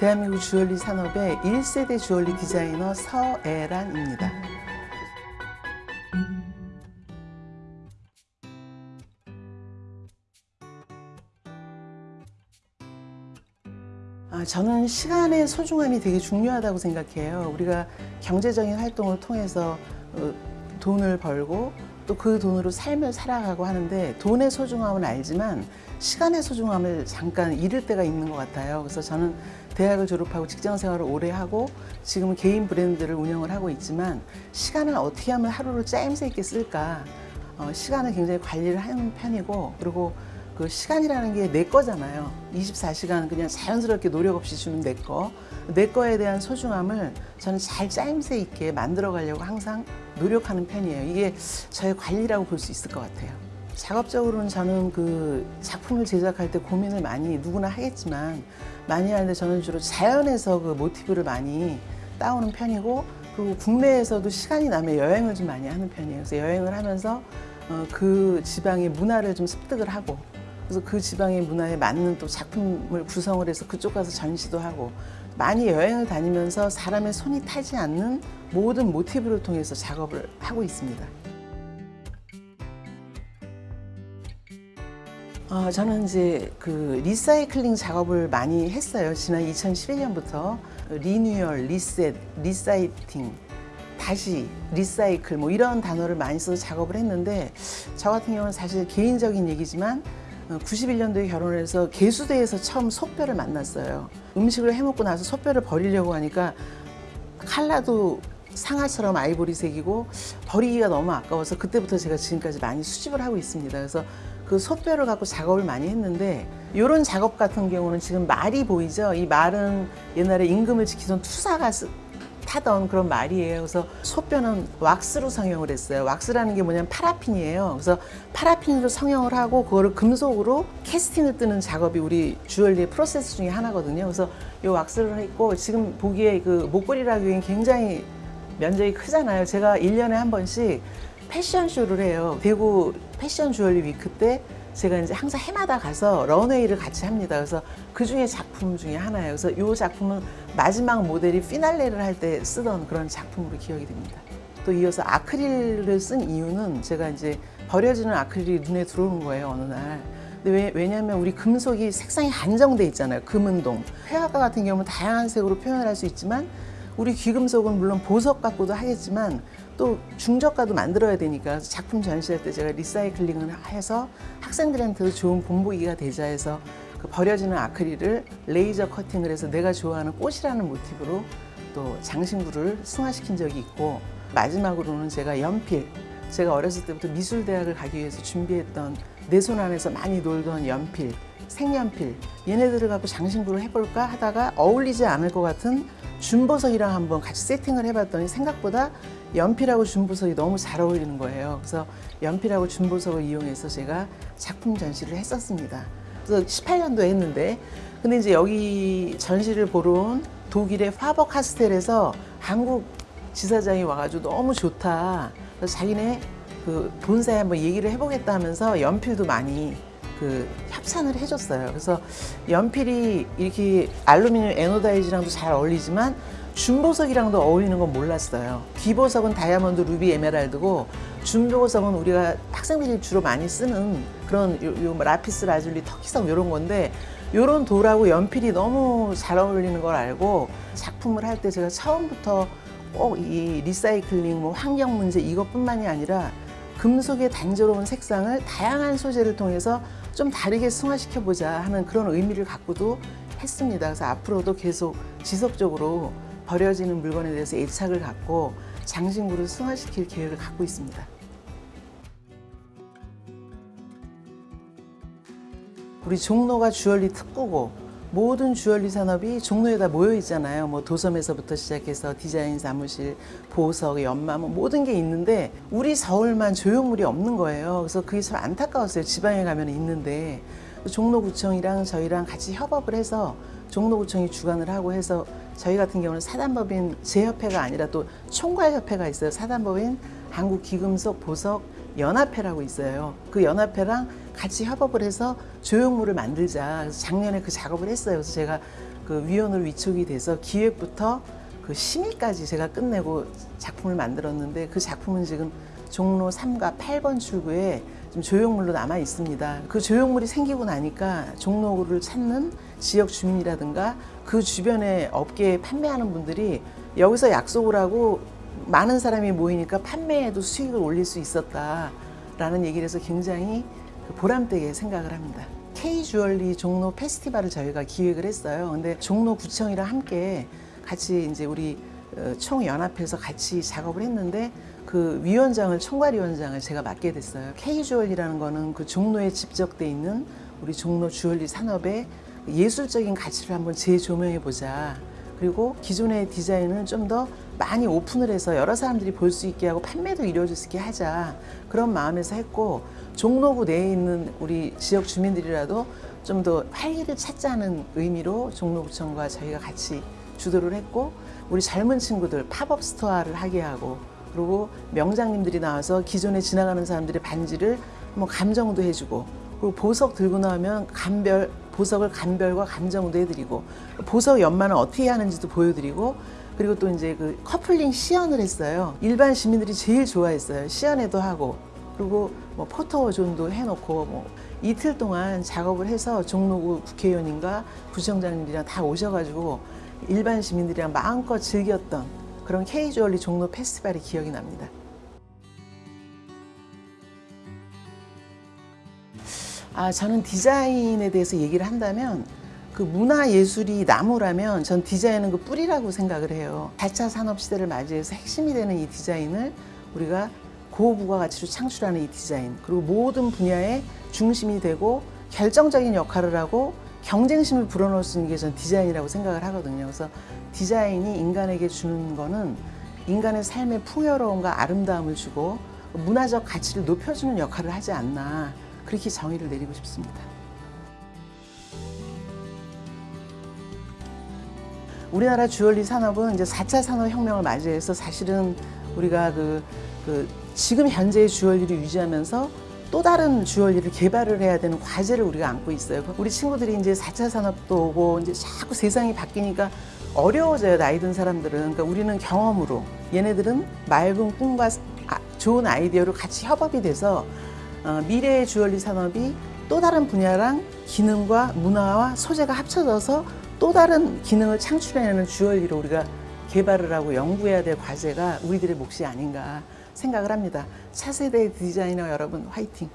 대한민국 주얼리 산업의 1세대 주얼리 디자이너 서애란입니다. 아, 저는 시간의 소중함이 되게 중요하다고 생각해요. 우리가 경제적인 활동을 통해서 어, 돈을 벌고 또 그 돈으로 삶을 살아가고 하는데 돈의 소중함은 알지만 시간의 소중함을 잠깐 잃을 때가 있는 것 같아요. 그래서 저는 대학을 졸업하고 직장 생활을 오래 하고 지금은 개인 브랜드를 운영을 하고 있지만 시간을 어떻게 하면 하루를 짜임새 있게 쓸까 어, 시간을 굉장히 관리를 하는 편이고 그리고 그 시간이라는 게 내 거잖아요. 24시간 그냥 자연스럽게 노력 없이 주는 내 거. 내 거에 대한 소중함을 저는 잘 짜임새 있게 만들어 가려고 항상 노력하는 편이에요. 이게 저의 관리라고 볼 수 있을 것 같아요. 작업적으로는 저는 그 작품을 제작할 때 고민을 많이 누구나 하겠지만 많이 하는데 저는 주로 자연에서 그 모티브를 많이 따오는 편이고 그리고 국내에서도 시간이 나면 여행을 좀 많이 하는 편이에요. 그래서 여행을 하면서 어, 그 지방의 문화를 좀 습득을 하고 그래서 그 지방의 문화에 맞는 또 작품을 구성을 해서 그쪽 가서 전시도 하고 많이 여행을 다니면서 사람의 손이 타지 않는 모든 모티브를 통해서 작업을 하고 있습니다. 어, 저는 이제 그 recycling 작업을 많이 했어요. 지난 2011년부터 renewal, reset, reciting, 다시 recycle 뭐 이런 단어를 많이 써서 작업을 했는데 저 같은 경우는 사실 개인적인 얘기지만 91년도에 결혼을 해서 개수대에서 처음 소뼈를 만났어요. 음식을 해먹고 나서 소뼈를 버리려고 하니까 칼라도 상아처럼 아이보리색이고 버리기가 너무 아까워서 그때부터 제가 지금까지 많이 수집을 하고 있습니다. 그래서 그 소뼈를 갖고 작업을 많이 했는데 이런 작업 같은 경우는 지금 말이 보이죠? 이 말은 옛날에 임금을 지키던 투사가 타던 그런 말이에요. 그래서 소뼈는 왁스로 성형을 했어요. 왁스라는 게 뭐냐면 파라핀이에요. 그래서 파라핀으로 성형을 하고 그거를 금속으로 캐스팅을 뜨는 작업이 우리 주얼리의 프로세스 중에 하나거든요. 그래서 이 왁스를 했고 지금 보기에 그 목걸이라기엔 굉장히 면적이 크잖아요. 제가 일년에한 번씩 패션쇼를 해요. 대구 패션 주얼리 위크 때 제가 이제 항상 해마다 가서 런웨이를 같이 합니다. 그래서 그 중에 작품 중에 하나예요. 그래서 이 작품은 마지막 모델이 피날레를 할 때 쓰던 그런 작품으로 기억이 됩니다. 또 이어서 아크릴을 쓴 이유는 제가 이제 버려지는 아크릴이 눈에 들어오는 거예요, 어느 날. 근데 왜, 왜냐하면 우리 금속이 색상이 한정돼 있잖아요. 금은동. 회화가 같은 경우는 다양한 색으로 표현을 할수 있지만 우리 귀금속은 물론 보석 갖고도 하겠지만 또 중저가도 만들어야 되니까 작품 전시할 때 제가 recycling을 해서 학생들한테도 좋은 본보기가 되자 해서 그 버려지는 아크릴을 레이저 커팅을 해서 내가 좋아하는 꽃이라는 모티브로 또 장신구를 승화시킨 적이 있고 마지막으로는 제가 연필 제가 어렸을 때부터 미술대학을 가기 위해서 준비했던 내 손 안에서 많이 놀던 연필 색연필 얘네들을 갖고 장신구를 해볼까 하다가 어울리지 않을 것 같은 준보석이랑 한번 같이 세팅을 해봤더니 생각보다 연필하고 준보석이 너무 잘 어울리는 거예요. 그래서 연필하고 준보석을 이용해서 제가 작품 전시를 했었습니다. 그래서 18년도 했는데 근데 이제 여기 전시를 보러 온 독일의 파버 카스텔에서 한국 지사장이 와가지고 너무 좋다. 그래서 자기네 그 본사에 한번 얘기를 해보겠다 하면서 연필도 많이 그 협찬을 해줬어요. 그래서 연필이 이렇게 알루미늄 anodize랑도 잘 어울리지만 준보석이랑도 어울리는 건 몰랐어요. 귀보석은 다이아몬드, 루비, 에메랄드고 준보석은 우리가 학생들이 주로 많이 쓰는 그런 요, 요뭐 라피스 라줄리, 터키석 이런 건데 이런 돌하고 연필이 너무 잘 어울리는 걸 알고 작품을 할 때 제가 처음부터 꼭 이 리사이클링, 뭐 환경 문제 이것뿐만이 아니라 금속의 단조로운 색상을 다양한 소재를 통해서 좀 다르게 승화시켜 보자 하는 그런 의미를 갖고도 했습니다. 그래서 앞으로도 계속 지속적으로 버려지는 물건에 대해서 애착을 갖고 장신구를 승화시킬 계획을 갖고 있습니다. 우리 종로가 주얼리 특구고 모든 주얼리 산업이 종로에다 모여 있잖아요. 뭐 도섬에서부터 시작해서 디자인 사무실, 보석, 연마 뭐 모든 게 있는데 우리 서울만 조형물이 없는 거예요. 그래서 그게 참 안타까웠어요. 지방에 가면 있는데 종로구청이랑 저희랑 같이 협업을 해서 종로구청이 주관을 하고 해서 저희 같은 경우는 사단법인 제협회가 아니라 또 총괄협회가 있어요. 사단법인 한국기금속 보석 연합회라고 있어요. 그 연합회랑 같이 협업을 해서 조형물을 만들자. 그래서 작년에 그 작업을 했어요. 그래서 제가 그 위원으로 위촉이 돼서 기획부터 그 심의까지 제가 끝내고 작품을 만들었는데 그 작품은 지금 종로 3가 8번 출구에 좀 조형물로 남아 있습니다. 그 조형물이 생기고 나니까 종로구를 찾는 지역 주민이라든가 그 주변에 업계에 판매하는 분들이 여기서 약속을 하고 많은 사람이 모이니까 판매에도 수익을 올릴 수 있었다라는 얘기를 해서 굉장히 그 보람되게 생각을 합니다. K 주얼리 종로 페스티벌을 저희가 기획을 했어요. 근데 종로 구청이랑 함께 같이 이제 우리 어, 총 연합해서 같이 작업을 했는데 그 위원장을 총괄위원장을 제가 맡게 됐어요. K 주얼리라는 거는 그 종로에 집적돼 있는 우리 종로 주얼리 산업의 예술적인 가치를 한번 재조명해 보자. 그리고 기존의 디자인을 좀 더 많이 오픈을 해서 여러 사람들이 볼 수 있게 하고 판매도 이루어질 수 있게 하자. 그런 마음에서 했고 종로구 내에 있는 우리 지역 주민들이라도 좀 더 활기를 찾자는 의미로 종로구청과 저희가 같이 주도를 했고 우리 젊은 친구들 pop-up store를 하게 하고 그리고 명장님들이 나와서 기존에 지나가는 사람들의 반지를 뭐 감정도 해주고 그리고 보석 들고 나오면 감별 보석을 감별과 감정도 해드리고 보석 연마는 어떻게 하는지도 보여드리고 그리고 또 이제 그 커플링 시연을 했어요. 일반 시민들이 제일 좋아했어요. 시연회도 하고 그리고 뭐 포토존도 해놓고 뭐 이틀 동안 작업을 해서 종로구 국회의원님과 구청장님들이랑 다 오셔가지고 일반 시민들이랑 마음껏 즐겼던 그런 K주얼리 종로 페스티벌이 기억이 납니다. 아, 저는 디자인에 대해서 얘기를 한다면 그 문화 예술이 나무라면 전 디자인은 그 뿌리라고 생각을 해요. 4차 산업 시대를 맞이해서 핵심이 되는 이 디자인을 우리가 고부가가치로 창출하는 이 디자인 그리고 모든 분야의 중심이 되고 결정적인 역할을 하고 경쟁심을 불어넣을 수 있는 게 전 디자인이라고 생각을 하거든요. 그래서 디자인이 인간에게 주는 거는 인간의 삶의 풍요로움과 아름다움을 주고 문화적 가치를 높여주는 역할을 하지 않나 그렇게 정의를 내리고 싶습니다. 우리나라 주얼리 산업은 이제 4차 산업혁명을 맞이해서 사실은 우리가 그, 그 지금 현재의 주얼리를 유지하면서 또 다른 주얼리를 개발을 해야 되는 과제를 우리가 안고 있어요. 우리 친구들이 이제 4차 산업도 오고 이제 자꾸 세상이 바뀌니까 어려워져요. 나이 든 사람들은. 그러니까 우리는 경험으로 얘네들은 맑은 꿈과 아- 좋은 아이디어로 같이 협업이 돼서 어, 미래의 주얼리 산업이 또 다른 분야랑 기능과 문화와 소재가 합쳐져서 또 다른 기능을 창출해내는 주얼리로 우리가 개발을 하고 연구해야 될 과제가 우리들의 몫이 아닌가 생각을 합니다. 차세대 디자이너 여러분 화이팅!